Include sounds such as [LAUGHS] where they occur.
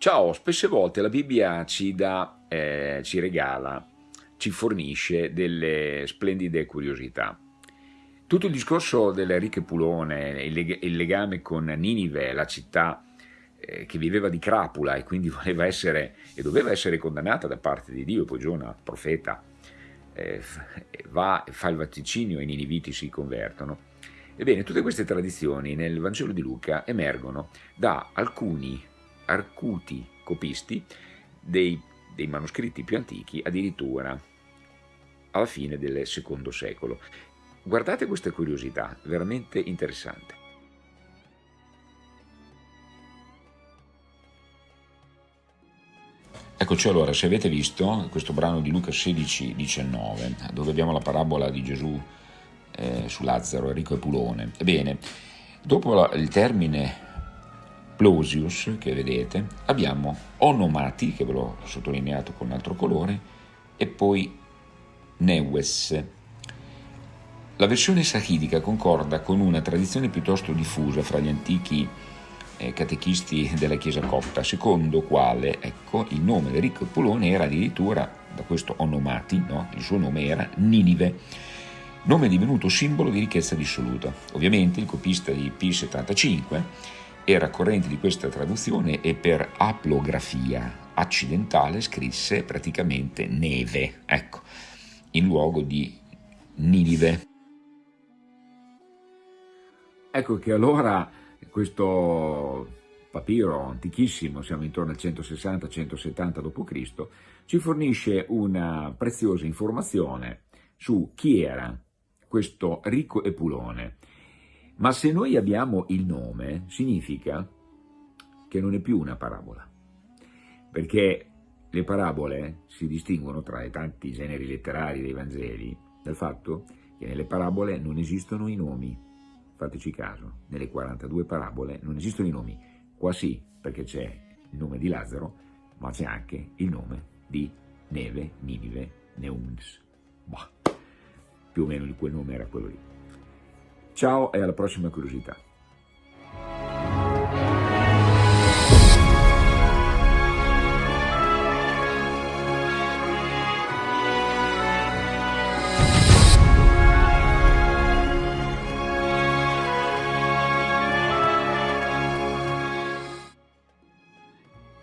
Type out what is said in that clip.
Ciao, spesse volte la Bibbia ci dà, eh, ci regala, ci fornisce delle splendide curiosità. Tutto il discorso delle ricche Pulone, il legame con Ninive, la città eh, che viveva di crapula e quindi [LAUGHS] voleva essere e doveva essere condannata da parte di Dio, poi Giona, profeta, eh, va, fa il vaticinio e i niniviti si convertono. Ebbene, tutte queste tradizioni nel Vangelo di Luca emergono da alcuni arcuti copisti dei, dei manoscritti più antichi addirittura alla fine del secondo secolo. Guardate questa curiosità, veramente interessante. Eccoci allora, se avete visto questo brano di Luca 16-19, dove abbiamo la parabola di Gesù eh, su Lazzaro, Enrico e Pulone, ebbene, dopo il termine Plosius, che vedete, abbiamo onomati, che ve l'ho sottolineato con un altro colore, e poi Neues. La versione sahidica concorda con una tradizione piuttosto diffusa fra gli antichi eh, catechisti della Chiesa copta, secondo quale ecco, il nome di Ricco Pulone era addirittura, da questo onomati, no? il suo nome era Ninive, nome divenuto simbolo di ricchezza dissoluta. Ovviamente il copista di P75 era corrente di questa traduzione e per aplografia accidentale scrisse praticamente neve, ecco, in luogo di Ninive. Ecco che allora questo papiro antichissimo, siamo intorno al 160-170 d.C., ci fornisce una preziosa informazione su chi era questo ricco Epulone, ma se noi abbiamo il nome, significa che non è più una parabola, perché le parabole si distinguono tra i tanti generi letterari dei Vangeli dal fatto che nelle parabole non esistono i nomi. Fateci caso, nelle 42 parabole non esistono i nomi. Qua sì, perché c'è il nome di Lazzaro, ma c'è anche il nome di Neve, Ninive, Neuns. Bah, più o meno quel nome era quello lì. Ciao e alla prossima curiosità.